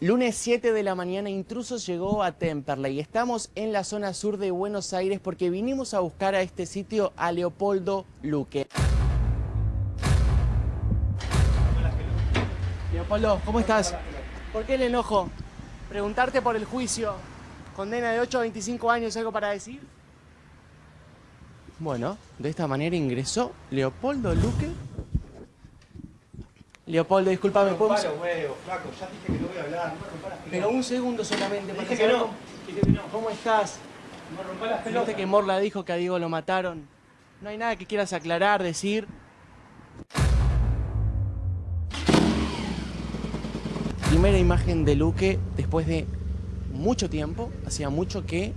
Lunes 7 de la mañana, Intrusos llegó a Temperley. Estamos en la zona sur de Buenos Aires porque vinimos a buscar a este sitio a Leopoldo Luque. Leopoldo, ¿cómo estás? ¿Por qué el enojo? Preguntarte por el juicio. Condena de 8 a 25 años, ¿algo para decir? Bueno, de esta manera ingresó Leopoldo Luque Leopoldo, disculpame, ¿podemos...? Paro, huevo, flaco, ya dije que no voy a hablar, no me rompas las pelotas. Pero un segundo solamente. Dije que no, cómo- dije que no. ¿Cómo estás? No rompas las Viste pelotas. que Morla dijo que a Diego lo mataron. ¿No hay nada que quieras aclarar, decir? Primera imagen de Luque después de mucho tiempo, hacía mucho que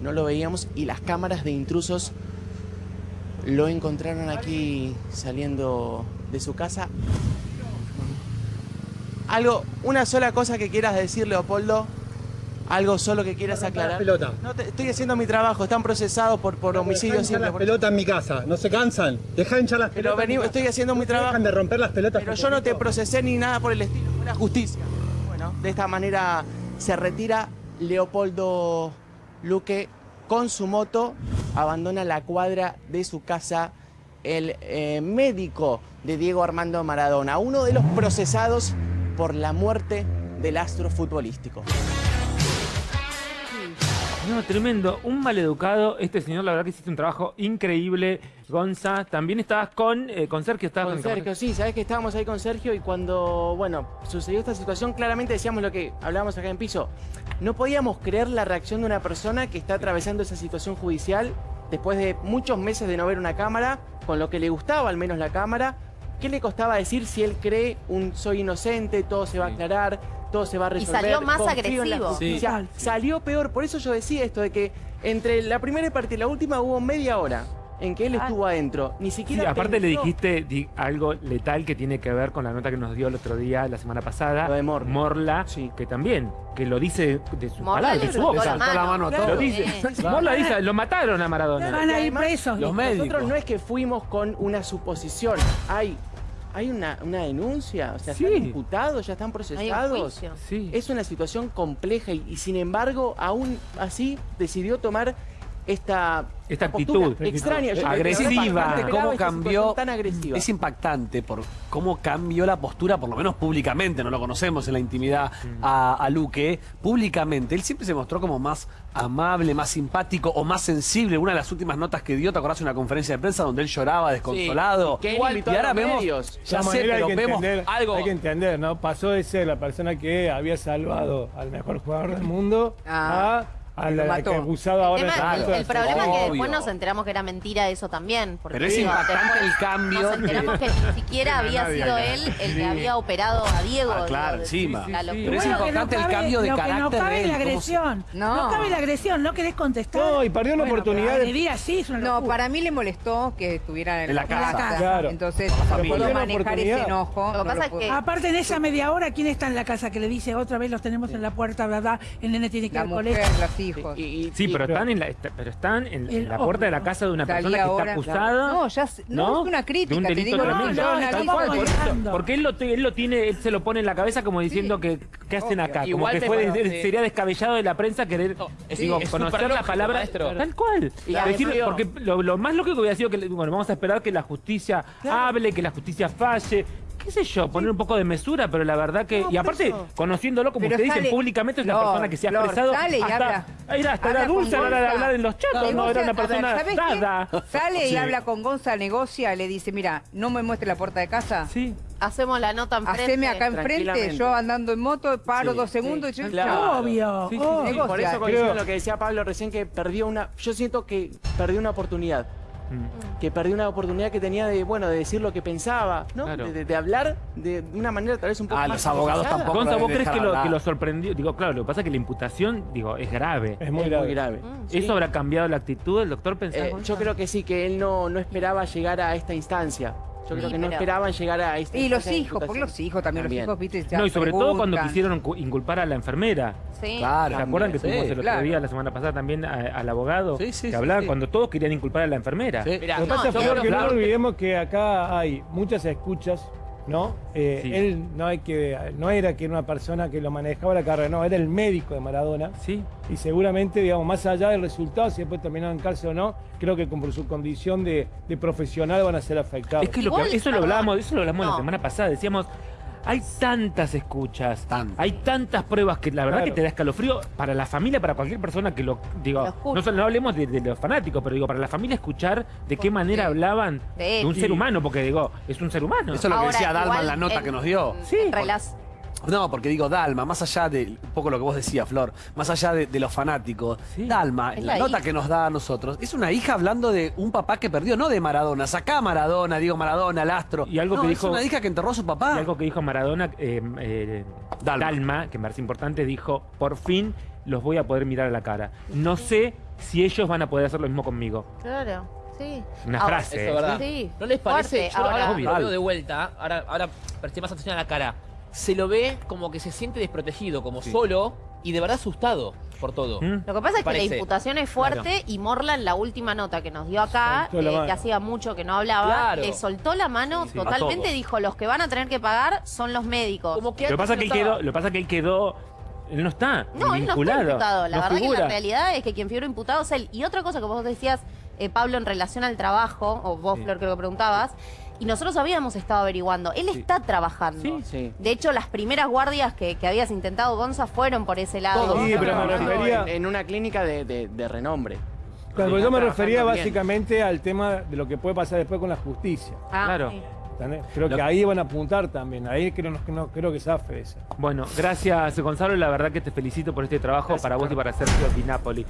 no lo veíamos y las cámaras de intrusos lo encontraron aquí saliendo de su casa. Algo, una sola cosa que quieras decir, Leopoldo. Algo solo que quieras No aclarar. No, te- estoy haciendo mi trabajo, están procesados por, por homicidio Dejá las pelotas en mi casa, ¿no se cansan? Deja de hinchar las Pero pelotas. vení, casa. estoy haciendo mi ¿No trabajo. Dejan de romper las pelotas. Pero yo no te procesé ni nada por el estilo, fue la justicia. Bueno, de esta manera se retira Leopoldo Luque con su moto, abandona la cuadra de su casa el eh, médico de Diego Armando Maradona, uno de los procesados por la muerte del astro futbolístico. No, tremendo. Un maleducado. Este señor, la verdad que hiciste un trabajo increíble, Gonza. También estabas con, eh, con Sergio. Estabas Con Sergio, sí, sabes que estábamos ahí con Sergio y cuando, bueno, sucedió esta situación, claramente decíamos lo que hablábamos acá en piso. No podíamos creer la reacción de una persona que está atravesando esa situación judicial después de muchos meses de no ver una cámara, con lo que le gustaba al menos la cámara. ¿Qué le costaba decir si él cree un soy inocente, todo se va a aclarar, todo se va a resolver? salió más agresivo. justicia"? Salió peor, por eso yo decía esto de que entre la primera parte y la última hubo media hora en que él Ah. estuvo adentro. Ni Sí, siquiera aparte le dijiste di- algo letal que tiene que ver con la nota que nos dio el otro día, la semana pasada. Lo de Morla. Morla, Sí. que también, que lo dice de su Morla palabra, de su boca. la mano. la mano a Claro. todos. Lo dice. Morla dice, lo mataron a Maradona. Van a ir presos. Los médicos. Nosotros no es que fuimos con una suposición. Hay, hay una, una denuncia, o sea, Sí. están imputados, ya están Hay un procesados. juicio. Sí. Es una situación compleja y, y sin embargo, aún así decidió tomar esta, Esta actitud. extraña, Agresiva. esperaba ¿Cómo cambió? situación tan agresiva. Es impactante por cómo cambió la postura, por lo menos públicamente, no lo conocemos en la intimidad a, a Luque. Públicamente, él siempre se mostró como más amable, más simpático o más sensible. Una de las últimas notas que dio, ¿te acordás? Una conferencia de prensa donde él lloraba desconsolado. y invitó y a ahora vemos, medios. ya De sé, pero hay que vemos entender, algo. Hay que entender, ¿no? Pasó de ser la persona que había salvado al mejor jugador del mundo Ah, a, a la, mató. que acusado El, ahora de el- el problema es que Obvio. después nos enteramos que era mentira eso también. Porque Pero es digo, impactante el cambio Nos enteramos que ni siquiera había nadie sido él el que había operado a Diego. Ah, claro, encima. la Sí, sí, sí. Pero es Bueno, que importante el cambio de lo que no carácter cabe de la él, se- agresión. No. No. cabe la agresión, no querés contestar. No, y perdió una Bueno, oportunidad de- así es una No, para mí le molestó que estuvieran en, En la casa. Claro. Entonces la no pudo la manejar ese enojo. Lo que no pasa que- Aparte en esa media hora, ¿quién está en la casa que le dice otra vez los tenemos en la puerta, verdad? El nene tiene que ir la al colegio. Los hijos. Y- y- Sí, y- pero están en la, está- pero están en, en El la puerta de la casa de una persona que ahora, está acusada. No, ya no, es una crítica, de un te delito digo, no, tremendo. no, Tal cual, por eso. porque él lo, te- él lo tiene, él se lo pone en la cabeza como diciendo que ¿qué hacen Obvio. acá? Como que fue, sería descabellado de la prensa querer es- digo, es conocer la palabra maestro. tal cual. Y Decir- además- porque lo, lo más lógico hubiera sido que bueno, vamos a esperar que la justicia hable, que la justicia falle. ¿Qué sé yo? Poner un poco de mesura, pero la verdad que. No, y aparte, eso. conociéndolo, como Pero ustedes dicen sale- públicamente, es una Flor, persona que se ha expresado. sale y hasta, habla. Era hasta dulce a la hora de hablar en los chats, no era una ver, persona dada. Sale y Sí. habla con Gonza, negocia, le dice, mira, no me muestre la puerta de casa. Sí. Hacemos la nota enfrente. Haceme acá enfrente, yo andando en moto, paro Sí, dos segundos sí, y yo claro. Obvio, Sí, sí, obvio. Sí, por eso coincido lo que decía Pablo recién, que perdió una... Yo siento que perdió una oportunidad. Mm. Que perdió una oportunidad que tenía de, bueno, de decir lo que pensaba, ¿no? Claro. De, de- de hablar de una manera tal vez un poco Ah, más los abogados tampoco. Gonza, ¿vos crees que lo, que lo sorprendió? Digo, claro, lo que pasa es que la imputación, digo, es grave. Es Es muy muy grave. Mm. Sí. ¿Eso habrá cambiado la actitud del doctor? ¿Pensás, Eh, yo creo que sí, que él no, no esperaba llegar a esta instancia. Yo creo Sí, que no pero- esperaban llegar a esta Y los hijos, porque los hijos también, También. los hijos, viste, ya No, y sobre todo cuando quisieron cu- inculpar a la enfermera. Sí. Claro. ¿Se acuerdan que Sí, tuvimos el otro claro. día, la semana pasada, también a- al abogado? Sí, sí, que sí, hablaba sí. cuando todos querían inculpar a la enfermera. Sí. Mirá, Lo que no, pasa, yo creo que no olvidemos que acá hay muchas escuchas ¿no? Eh, Sí. Él no, hay que, no era que era una persona que lo manejaba la carrera, no, era el médico de Maradona. Sí. Y seguramente, digamos, más allá del resultado, si después terminó en cárcel o no, creo que con- por su condición de, de profesional van a ser afectados. Es que, lo que- eso lo hablamos, eso lo hablamos la semana pasada. Decíamos, hay tantas escuchas, Tantas. hay tantas pruebas que la verdad Claro. que te da escalofrío para la familia, para cualquier persona que lo digo. Lo no, solo- no hablemos de, de los fanáticos, pero digo, para la familia escuchar de qué manera hablaban De un ser humano, porque digo, es un ser humano. Eso es lo que Ahora, decía Dalma en igual la nota en- que nos dio. Sí, en No, porque digo, Dalma, más allá de un poco lo que vos decías, Flor, más allá de, de los fanáticos, Sí. Dalma, Es en la, la nota hija. que nos da a nosotros, es una hija hablando de un papá que perdió, no de Maradona. Sacá a Maradona, digo Maradona, el astro. Y algo No, que es dijo- una hija que enterró a su papá. Y algo que dijo Maradona, eh, eh, Dalma. Dalma. que me parece importante, dijo, por fin los voy a poder mirar a la cara. No sé si ellos van a poder hacer lo mismo conmigo. Claro, sí. Una Ahora- frase. Eso es verdad. Sí, ¿No les parece? fuerte. Yo ahora Ahora- lo veo de vuelta, ahora, ahora presté más atención a la cara. Se lo ve como que se siente desprotegido, como solo y de verdad asustado por todo. ¿Mm? Lo que pasa es que Parece. la imputación es fuerte y Morlan, la última nota que nos dio acá, eh, que hacía mucho que no hablaba, Claro. le soltó la mano Sí, sí. totalmente, dijo, los que van a tener que pagar son los médicos. Como que Lo que pasa es que él quedó, lo que pasa es que él quedó, él no está No, él no vinculado. está imputado. La no verdad que figura. la realidad es que quien figura imputado es él. Y otra cosa que vos decías, eh, Pablo, en relación al trabajo, o vos, Sí. Flor, creo que preguntabas, y nosotros habíamos estado averiguando. Él está trabajando. Sí, sí. De hecho, las primeras guardias que, que habías intentado, Gonza, fueron por ese lado. Todos. Sí, pero me Trabajando refería... en, en una clínica de, de- de renombre. Claro, Sí, yo me refería bien. básicamente al tema de lo que puede pasar después con la justicia. Ah, Claro. Creo que ahí van a apuntar también. Ahí creo, no, no- creo que zafe esa. Bueno, gracias Gonzalo, la verdad que te felicito por este trabajo para vos y para Sergio Di Napoli.